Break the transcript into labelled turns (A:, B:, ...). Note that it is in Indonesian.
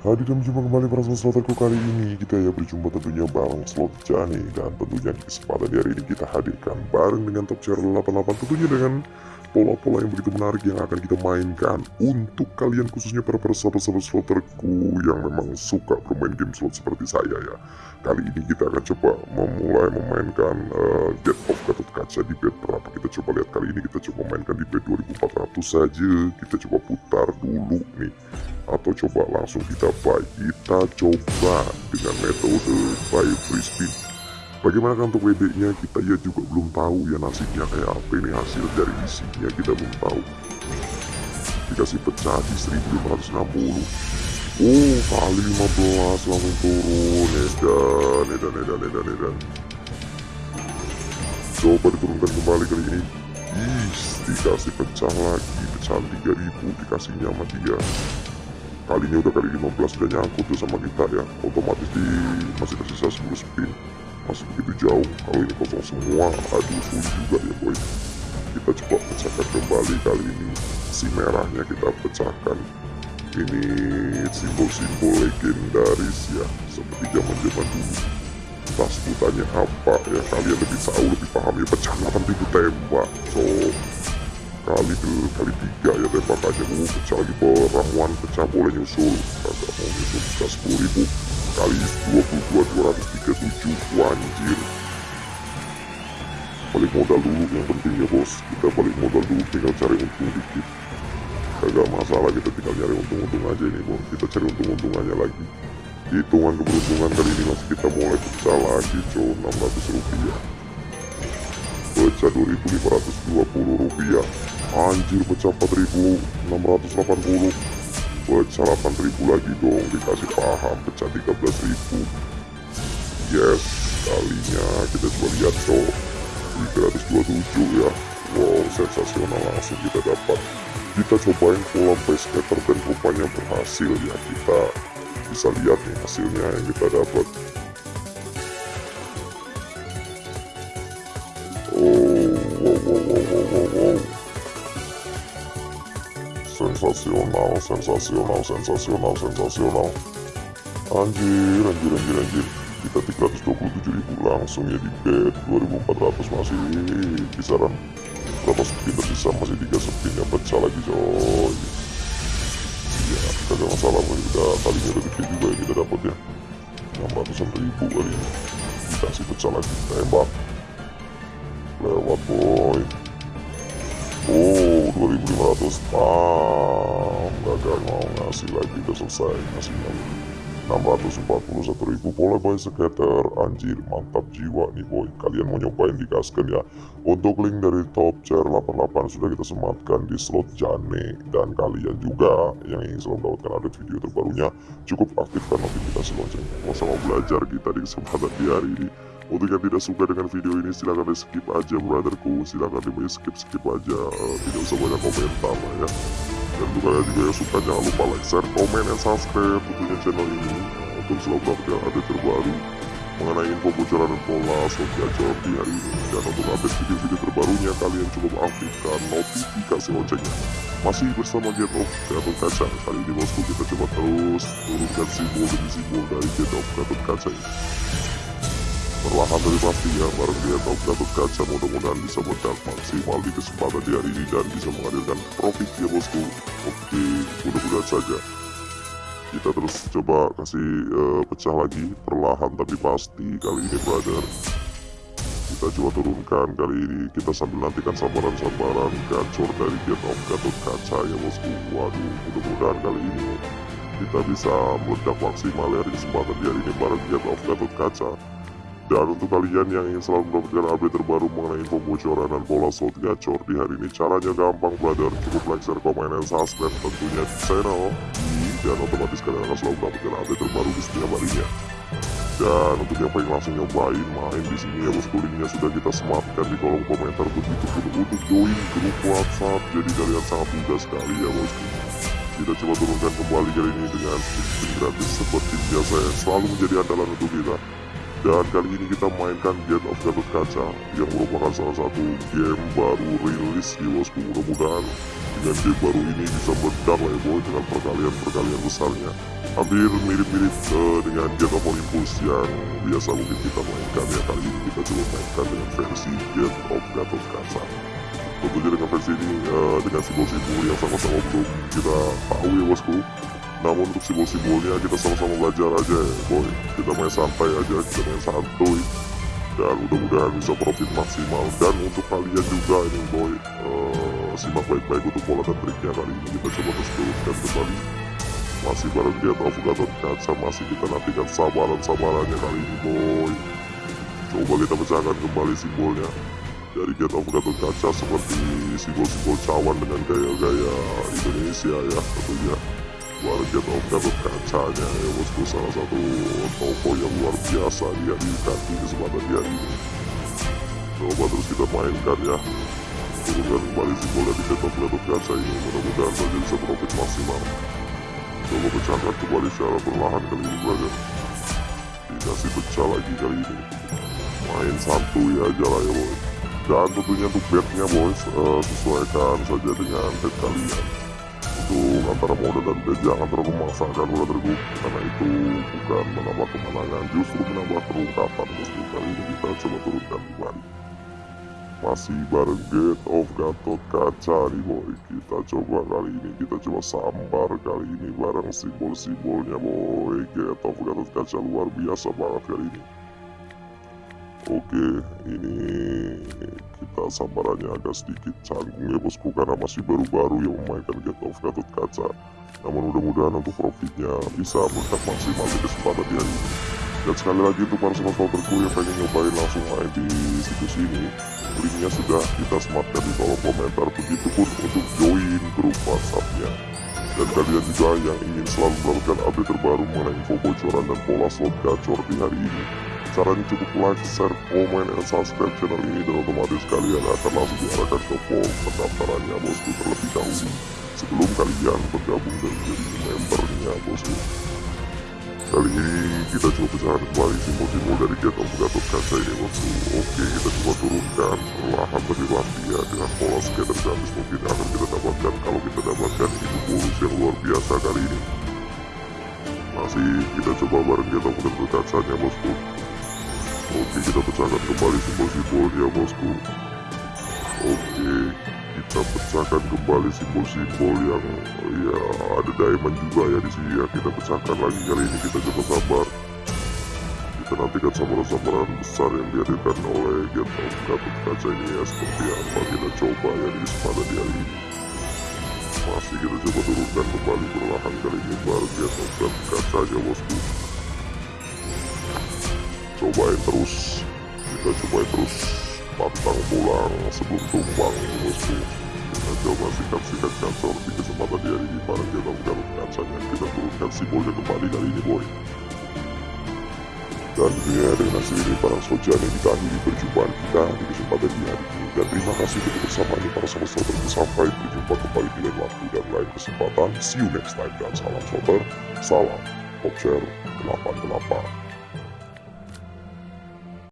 A: Hadir dan berjumpa kembali para sloterku kali ini kita ya berjumpa tentunya bareng slot Jani. Dan tentunya di kesempatan di hari ini kita hadirkan bareng dengan top chair 88 tentunya dengan pola-pola yang begitu menarik yang akan kita mainkan untuk kalian khususnya para para sahabat-sahabat sloterku yang memang suka bermain game slot seperti saya ya. Kali ini kita akan coba memulai memainkan uh, get off gatot kaca di bed berapa. Kita coba lihat kali ini kita coba mainkan di bed 2400 saja. Kita coba putar dulu nih. Atau coba langsung kita buy. Kita coba dengan metode buy free spin bagaimana untuk WD nya kita ya juga belum tahu ya nasibnya kayak apa ini hasil dari isinya kita belum tahu. Dikasih pecah di 1560 oh kali 15 langsung turun. Edan edan edan edan edan. Coba diturunkan kembali kali ini. Ih, dikasih pecah lagi. Pecahan 3000 dikasihnya sama dia kalinya udah kali 15 udah nyangkut tuh sama kita ya. Otomatis di masih tersisa 10 spin masih begitu jauh kalau ini kosong semua. Aduh sulit juga ya boy. Kita coba pecahkan kembali kali ini. Si merahnya kita pecahkan. Ini simbol-simbol legendaris ya. Seperti zaman zaman dulu. Entah sebutannya apa ya. Kalian lebih tahu lebih paham ya. Pecah 8000 tembak so kali ke kali tiga ya tembakannya. Uh pecah lagi. Peramuan pecah boleh nyusul. Kagak mau nyusul bisa sepuluh ribu kali dua puluh dua dua ratus tiga tujuh anjir. Balik modal dulu yang penting ya bos. Kita balik modal dulu tinggal cari untung dikit. Kagak masalah kita tinggal nyari untung-untung aja ini bos. Kita cari untung-untungannya lagi. Hitungan keberuntungan kali ini masih kita mulai pecah lagi cow 600 rupiah. Pecah 2520 rupiah. Anjir pecah 4680 pecah 8000 lagi dong dikasih paham pecah 13000 yes kalinya kita coba lihat cok 327 ya. Wow sensasional langsung kita dapat. Kita cobain pola base scatter dan rupanya berhasil ya kita bisa lihat nih hasilnya yang kita dapat sensasional sensasional sensasional sensasional anjir anjir anjir anjir. Kita 327 ribu langsung ya di bed 2400 masih kisaran. Berapa spin tersisa masih 3 spin yang pecah lagi coy. Ya ada masalah boy. Udah kalinya udah gede juga ya kita dapat ya. 600 ribu kali ini. Dikasih pecah lagi tembak. Lewat boy 2500 ah gagal mau ngasih lagi udah selesai ngasihnya 641 ribu boleh boy skater anjir mantap jiwa nih boy. Kalian mau nyobain dikaskan ya? Untuk link dari top chair 88 sudah kita sematkan di slot jane. Dan kalian juga yang ingin selalu mendapatkan update video terbarunya cukup aktifkan notifikasi loncengnya. Mau sama belajar kita di kesempatan di hari ini untuk yang tidak suka dengan video ini silahkan di skip aja brotherku. Silahkan di skip skip aja. Uh, tidak usah banyak komentar lah ya. Dan untuk kalian juga yang suka jangan lupa like share komen dan subscribe tentunya channel ini. Untuk selalu mendapatkan update terbaru mengenai info bocoran dan pola gacor di hari ini. Dan untuk update video-video terbarunya kalian cukup aktifkan notifikasi loncengnya. Masih bersama Get Off Gatot Kaca. Kali ini bosku kita coba terus turunkan simbol demi simbol dari Get Off Gatot Kaca ini perlahan tapi pasti ya bareng dia top Gatot Kaca. Mudah-mudahan bisa meledak maksimal di kesempatan di hari ini dan bisa menghadirkan profit ya bosku. Oke mudah-mudahan saja. Kita terus coba kasih uh, pecah lagi perlahan tapi pasti kali ini brother. Kita coba turunkan kali ini. Kita sambil nantikan sabaran-sabaran gacor dari Get of Gatot Kaca ya bosku. Waduh mudah-mudahan kali ini kita bisa meledak maksimal ya di kesempatan di hari ini bareng Get of Gatot Kaca dan untuk kalian yang ingin selalu mendapatkan update terbaru mengenai info bocoran dan pola slot gacor di hari ini caranya gampang brother. Cukup like, share, komen, dan subscribe tentunya di channel dan otomatis kalian akan selalu mendapatkan update terbaru di setiap harinya. Dan untuk yang pengen langsung nyobain main di sini ya bosku linknya sudah kita sematkan di kolom komentar. Begitu pun untuk join grup WhatsApp. Jadi kalian sangat mudah sekali ya bosku kita coba turunkan kembali kali ini dengan gratis seperti biasa yang selalu menjadi andalan untuk kita dan kali ini kita mainkan Get of Gatot Kaca yang merupakan salah satu game baru rilis di bosku mudah-mudahan dengan game baru ini bisa meledak lah ya boy dengan perkalian-perkalian besarnya. Hampir mirip-mirip uh, dengan Get of Olympus yang biasa mungkin kita mainkan ya. Kali ini kita coba mainkan dengan versi Get of Gatot Kaca. Tentunya dengan versi ini uh, dengan simbol-simbol yang sama-sama belum kita tahu ya bosku namun untuk simbol-simbolnya kita sama-sama belajar aja ya boy. Kita main santai aja kita main santuy. Dan mudah-mudahan bisa profit maksimal. Dan untuk kalian juga ini boy uh, simak baik-baik untuk pola dan triknya kali ini. Kita coba terus turunkan kembali. Masih bareng dia tahu Gatot Kaca masih kita nantikan sabaran-sabarannya kali ini boy. Coba kita pecahkan kembali simbolnya. Dari Get of Gatot Kaca seperti simbol-simbol cawan dengan gaya-gaya Indonesia ya tentunya Warga Get of Gatot Kacanya ya bosku salah satu toko yang luar biasa dihadirkan di kesempatan di hari ini coba terus kita mainkan ya turunkan kembali simbol dari Get of Gatot Kaca ini mudah-mudahan saja bisa profit maksimal coba pecahkan kembali secara perlahan kali ini brother dikasih pecah lagi kali ini main santuy aja lah ya boy dan tentunya untuk bednya boys uh, sesuaikan saja dengan bed kalian untuk antara mode dan bed jangan terlalu memaksakan brotherku karena itu bukan menambah kemenangan justru menambah terungkapan bosku kali ini kita coba turunkan kembali. Masih bareng Gate of Gatot Kaca nih boy. Kita coba kali ini kita coba sambar kali ini bareng simbol-simbolnya boy. Gate of Gatot Kaca luar biasa banget kali ini Oke, ini kita sambarannya agak sedikit canggung ya bosku karena masih baru-baru yang memainkan Get of Gatot Kaca. Namun mudah-mudahan untuk profitnya bisa melekat maksimal di kesempatan di hari ini. Dan sekali lagi untuk para sobat sobatku yang pengen nyobain langsung main di situs ini, linknya sudah kita sematkan di kolom komentar. Begitupun untuk join grup WhatsAppnya. Dan kalian juga yang ingin selalu mendapatkan update terbaru mengenai info bocoran dan pola slot gacor di hari ini Caranya cukup like, share, komen, dan subscribe channel ini dan otomatis kalian akan langsung diarahkan ke form pendaftarannya bosku terlebih dahulu sebelum kalian bergabung dan menjadi membernya bosku. Kali ini kita coba pecahkan kembali simbol-simbol dari Get of Gatot Kaca ini bosku. Oke kita coba turunkan perlahan tapi pasti ya dengan pola skater gratis mungkin akan kita dapatkan kalau kita dapatkan itu bonus yang luar biasa kali ini. Masih kita coba bareng Get of Gatot Kacanya bosku. Oke kita pecahkan kembali simbol-simbolnya bosku. Oke kita pecahkan kembali simbol-simbol yang ya ada diamond juga ya di sini ya. Kita pecahkan lagi kali ini kita coba sabar. Kita nantikan samaran-samaran besar yang dihadirkan oleh Get of Gatot Kaca ini ya seperti apa kita coba ya di kesempatan di hari ini. Masih kita coba turunkan kembali perlahan kali ini baru Get of Gatot Kacanya bosku cobain terus. Kita cobain terus pantang pulang sebelum tumbang bosku kita coba sikat-sikat kancor di kesempatan di hari ini para kita garut kacanya kita turunkan simbolnya kembali kali ini boy. Dan tentunya dengan hasil ini para sojane kita akhiri perjumpaan kita di kesempatan di hari ini. Dan terima kasih untuk bersamanya para sahabat sampai berjumpa kembali di lain waktu dan lain kesempatan. See you next time dan salam sobat salam Popshare 88